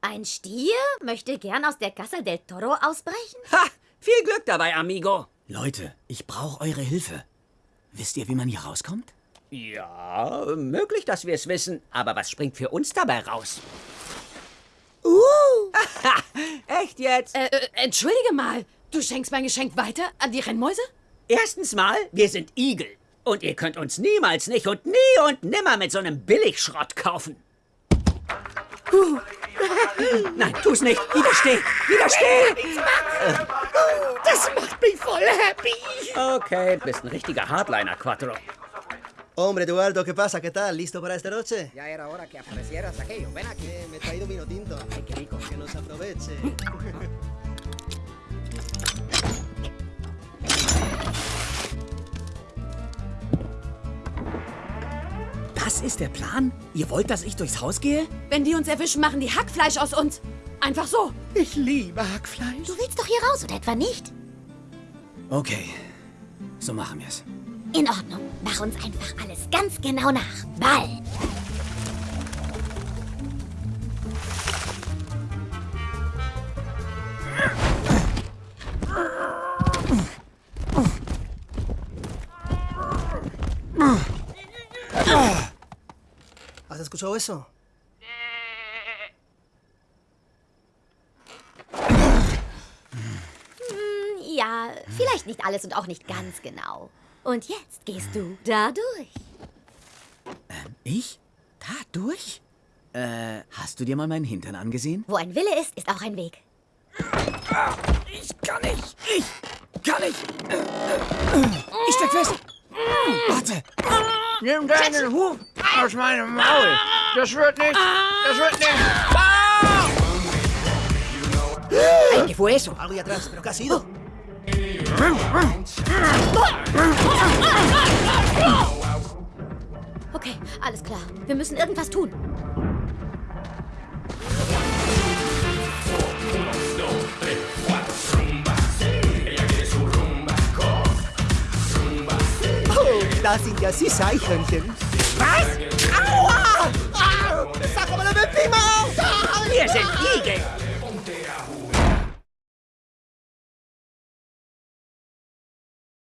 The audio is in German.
Ein Stier möchte gern aus der Casa del Toro ausbrechen? Ha! Viel Glück dabei, Amigo. Leute, ich brauche eure Hilfe. Wisst ihr, wie man hier rauskommt? Ja, möglich, dass wir es wissen. Aber was springt für uns dabei raus? Uh! Echt jetzt? Äh, äh, entschuldige mal. Du schenkst mein Geschenk weiter an die Rennmäuse? Erstens mal, wir sind Igel. Und ihr könnt uns niemals nicht und nie und nimmer mit so einem Billigschrott kaufen. Uh. Nein, tu's nicht. Widersteh! Widersteh! Das macht mich voll happy. Okay, bist ein richtiger Hardliner, Quattro. Hombre, Eduardo, ¿qué pasa? ¿Qué tal? ¿Listo para esta noche? Ya era hora que aparecieras aquello. Ven aquí. Eh, me he traído vino tinto. Ay, qué rico. Que nos aproveche. Das ist der Plan? Ihr wollt, dass ich durchs Haus gehe? Wenn die uns erwischen, machen die Hackfleisch aus uns. Einfach so. Ich liebe Hackfleisch. Du willst doch hier raus, oder etwa nicht? Okay, so machen wir's. In Ordnung. Mach uns einfach alles ganz genau nach. Ball. ¿Has escuchado eso? Hm, ja, vielleicht nicht alles und auch nicht ganz genau. Und jetzt gehst du da durch. Ich? Da durch? Äh, hast du dir mal meinen Hintern angesehen? Wo ein Wille ist, ist auch ein Weg. Ich kann nicht! Ich kann nicht! Ich steck fest! Warte! Nimm deinen Huf aus meinem Maul. Das wird nicht. Das wird nicht. Ay, ¿qué fue eso? Algo ahí atrás, pero ¿qué ha sido? Okay, alles klar. Wir müssen irgendwas tun. Oh, da sind ja Sie Mas... Aua!